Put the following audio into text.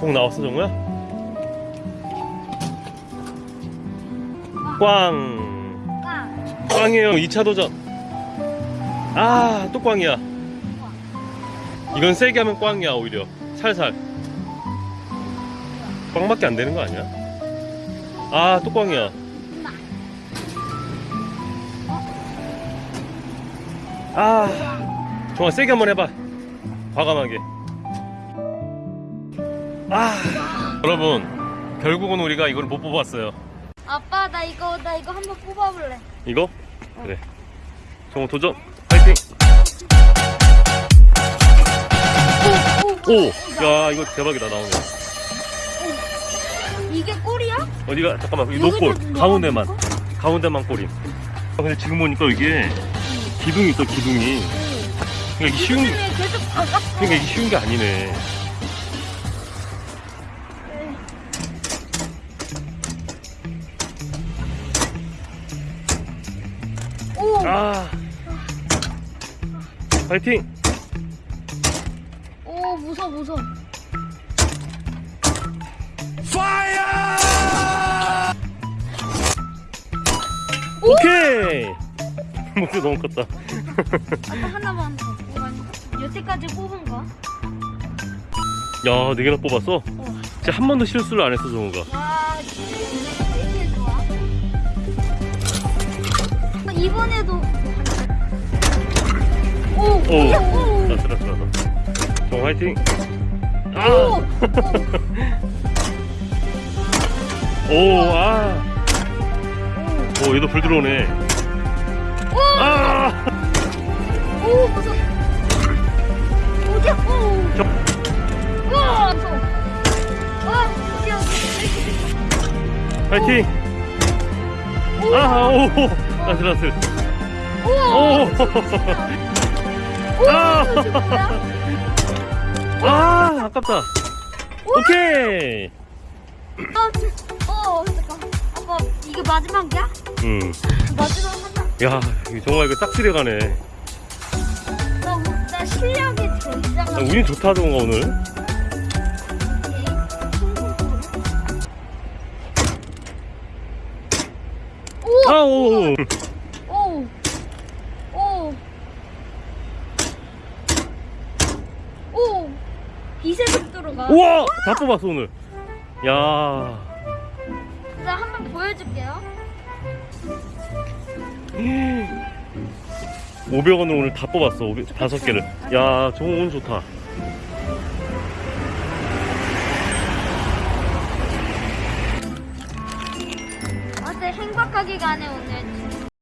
공 나왔어 정우야? 꽝. 꽝. 꽝이에요 2차 도전. 아 또 꽝이야. 이건 세게 하면 꽝이야 오히려. 살살. 꽝밖에 안 되는 거 아니야? 아 또 꽝이야. 아 정말 세게 한번 해봐. 과감하게 아. 여러분 결국은 우리가 이걸 못 뽑았어요. 아빠 나 이거 나 이거 한번 뽑아볼래. 이거? 그래. 정우 도전. 파이팅! 오, 오, 오! 야 이거 대박이다 나오네 이게 꼴이야? 어디가? 잠깐만 여기 노골. 가운데만? 가운데만 아, 근데 지금 보니까 이게 기둥이 있어 기둥이. 그러니까 이게 쉬운 바갔어. 그러니까 이게 쉬운 게 아니네 아 파이팅 오 무서워 무서워. 오케이 목표 너무 컸다 하나만 더. 여태까지 뽑은 거. 야, 네 개나 뽑았어? 어. 진짜 한 번도 실수를 안 했어, 정우가. 와, 되게 이번에도 오, 오, 오, 오, 나 들었어, 나. 정우 화이팅! 오, 아! 오, 아! 오, 얘도 불 들어오네. 오, 아! 오, 무서워. 어디야? 오, 저, 와, 무서워. 와, 어디야? 화이팅! 오, 아, 오! 나 들었어. 오, 아! 아, 아깝다. 오케이! 아, 저- 어, 잠깐. 아빠, 이게 마지막이야? 음. 마지막 하나. 야, 이거 정말 이거 싹쓸이 가네. 나, 우- 나 실력이 되게 아. 운이 좋다, 정우가 오늘. 아, 오! 오! 오! 오! 빛의 속도로 가. 우와! 다 뽑았어, 오늘. 야. 자, 한번 보여줄게요. 500원을 오늘 다 뽑았어. 500, 다섯 개를. 야, 정우 운 좋다. 가네, 오늘.